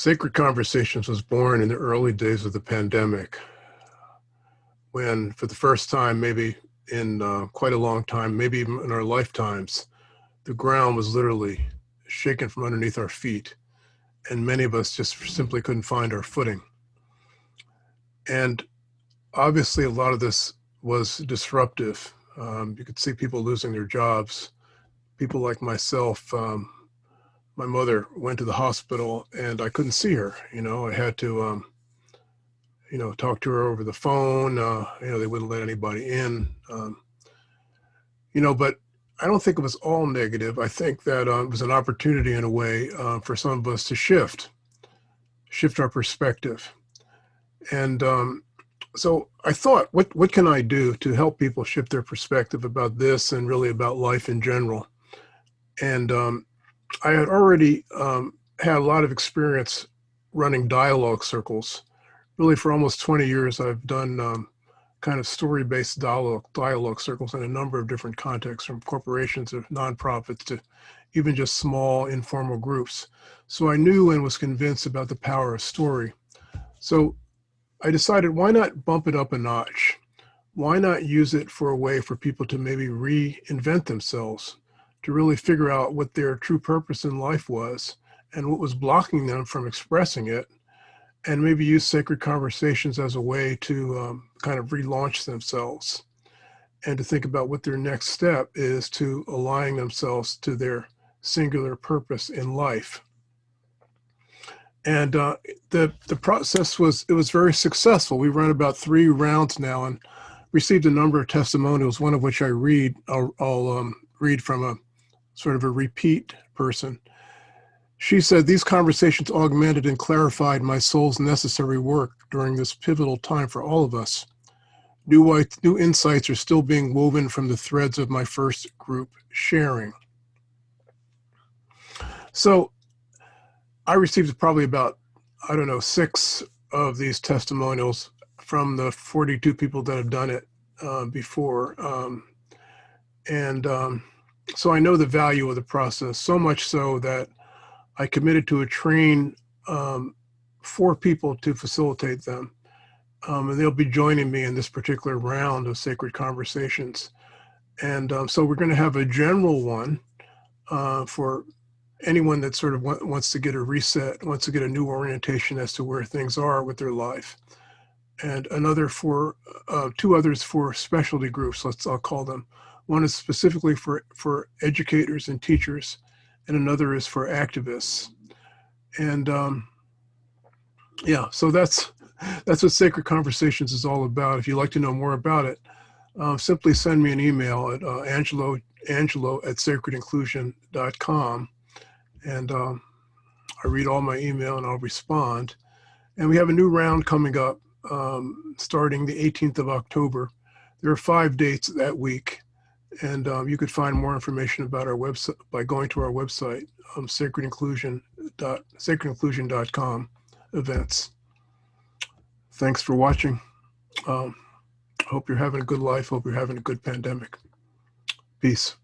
Sacred Conversations was born in the early days of the pandemic when, for the first time, maybe in uh, quite a long time, maybe even in our lifetimes, the ground was literally shaken from underneath our feet. And many of us just simply couldn't find our footing. And obviously, a lot of this was disruptive. Um, you could see people losing their jobs. People like myself, um, my mother went to the hospital and I couldn't see her. You know, I had to, um, you know, talk to her over the phone. Uh, you know, they wouldn't let anybody in. Um, you know, but I don't think it was all negative. I think that uh, it was an opportunity in a way uh, for some of us to shift, shift our perspective. And um, so I thought, what, what can I do to help people shift their perspective about this and really about life in general? And um, I had already um, had a lot of experience running dialogue circles. Really, for almost 20 years, I've done um, kind of story-based dialogue, dialogue circles in a number of different contexts, from corporations to nonprofits to even just small informal groups. So I knew and was convinced about the power of story. So I decided why not bump it up a notch? Why not use it for a way for people to maybe reinvent themselves, to really figure out what their true purpose in life was and what was blocking them from expressing it and maybe use sacred conversations as a way to um, kind of relaunch themselves and to think about what their next step is to aligning themselves to their singular purpose in life. And uh, the the process was it was very successful. We run about three rounds now and received a number of testimonials. One of which I read. I'll, I'll um, read from a sort of a repeat person. She said, These conversations augmented and clarified my soul's necessary work during this pivotal time for all of us. New, new insights are still being woven from the threads of my first group sharing. So I received probably about, I don't know, six of these testimonials from the 42 people that have done it uh, before. Um, and um, so I know the value of the process, so much so that I committed to a train um, four people to facilitate them. Um, and they'll be joining me in this particular round of Sacred Conversations. And um, so we're going to have a general one uh, for anyone that sort of wants to get a reset, wants to get a new orientation as to where things are with their life. And another for, uh, two others for specialty groups, let's I'll call them. One is specifically for, for educators and teachers and another is for activists. And um, yeah, so that's that's what Sacred Conversations is all about. If you'd like to know more about it, uh, simply send me an email at uh, angelo, angelo at sacredinclusion.com. And um, I read all my email and I'll respond. And we have a new round coming up um, starting the 18th of October. There are five dates that week. And um, you could find more information about our website by going to our website, um, sacredinclusion.com events. Thanks for watching. Um, hope you're having a good life. Hope you're having a good pandemic. Peace.